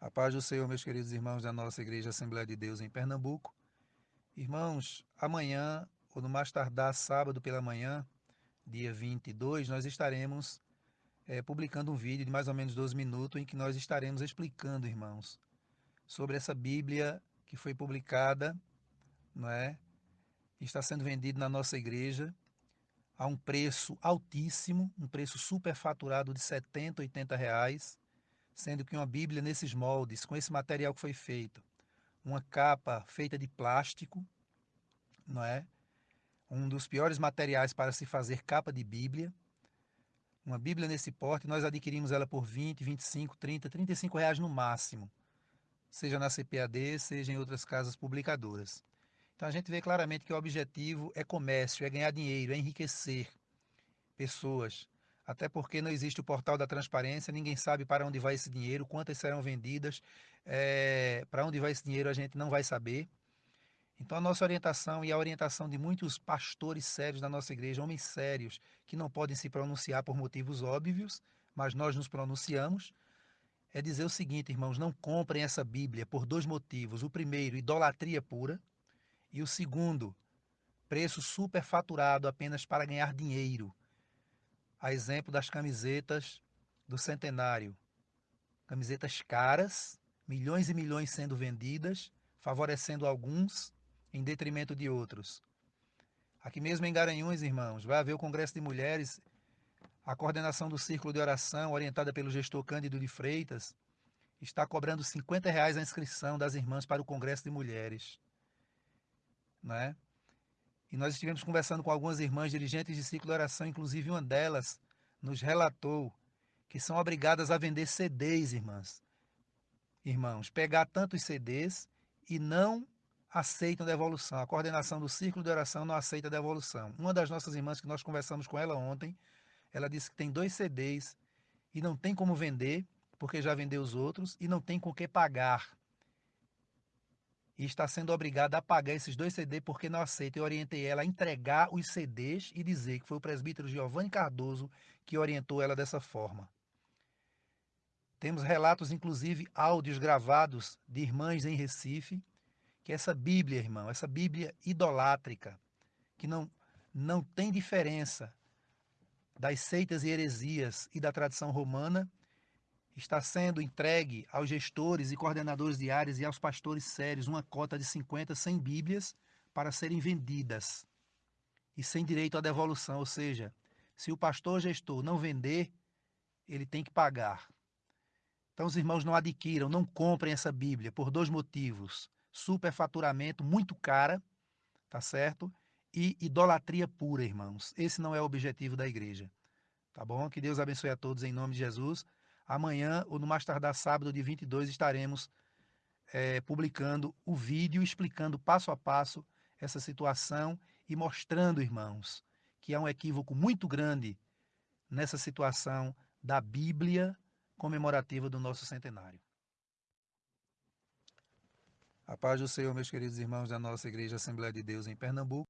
A paz do Senhor, meus queridos irmãos da nossa Igreja Assembleia de Deus em Pernambuco. Irmãos, amanhã, ou no mais tardar sábado pela manhã, dia 22, nós estaremos é, publicando um vídeo de mais ou menos 12 minutos em que nós estaremos explicando, irmãos, sobre essa Bíblia que foi publicada, não é? Está sendo vendida na nossa igreja a um preço altíssimo, um preço superfaturado de 70, 80 reais sendo que uma Bíblia nesses moldes, com esse material que foi feito, uma capa feita de plástico, não é? Um dos piores materiais para se fazer capa de Bíblia. Uma Bíblia nesse porte, nós adquirimos ela por 20, 25, 30, 35 reais no máximo, seja na CPAD, seja em outras casas publicadoras. Então a gente vê claramente que o objetivo é comércio, é ganhar dinheiro, é enriquecer pessoas, até porque não existe o portal da transparência, ninguém sabe para onde vai esse dinheiro, quantas serão vendidas, é, para onde vai esse dinheiro a gente não vai saber. Então a nossa orientação e a orientação de muitos pastores sérios da nossa igreja, homens sérios, que não podem se pronunciar por motivos óbvios, mas nós nos pronunciamos, é dizer o seguinte, irmãos, não comprem essa Bíblia por dois motivos. O primeiro, idolatria pura, e o segundo, preço superfaturado apenas para ganhar dinheiro a exemplo das camisetas do centenário. Camisetas caras, milhões e milhões sendo vendidas, favorecendo alguns em detrimento de outros. Aqui mesmo em Garanhuns, irmãos, vai haver o Congresso de Mulheres, a coordenação do Círculo de Oração, orientada pelo gestor Cândido de Freitas, está cobrando 50 reais a inscrição das irmãs para o Congresso de Mulheres. Né? E nós estivemos conversando com algumas irmãs dirigentes de ciclo de oração, inclusive uma delas nos relatou que são obrigadas a vender CDs, irmãs. Irmãos, pegar tantos CDs e não aceitam devolução. A coordenação do círculo de oração não aceita devolução. Uma das nossas irmãs que nós conversamos com ela ontem, ela disse que tem dois CDs e não tem como vender, porque já vendeu os outros, e não tem com que pagar e está sendo obrigada a pagar esses dois CDs porque não aceita. Eu orientei ela a entregar os CDs e dizer que foi o presbítero Giovanni Cardoso que orientou ela dessa forma. Temos relatos, inclusive áudios gravados de irmãs em Recife, que essa Bíblia, irmão, essa Bíblia idolátrica, que não, não tem diferença das seitas e heresias e da tradição romana, está sendo entregue aos gestores e coordenadores de áreas e aos pastores sérios uma cota de 50, 100 bíblias para serem vendidas e sem direito à devolução, ou seja, se o pastor gestor não vender, ele tem que pagar. Então os irmãos não adquiram, não comprem essa Bíblia por dois motivos: superfaturamento muito cara, tá certo? E idolatria pura, irmãos. Esse não é o objetivo da igreja. Tá bom? Que Deus abençoe a todos em nome de Jesus. Amanhã, ou no mais tardar sábado, de 22, estaremos é, publicando o vídeo explicando passo a passo essa situação e mostrando, irmãos, que há um equívoco muito grande nessa situação da Bíblia comemorativa do nosso centenário. A paz do Senhor, meus queridos irmãos da nossa Igreja Assembleia de Deus em Pernambuco.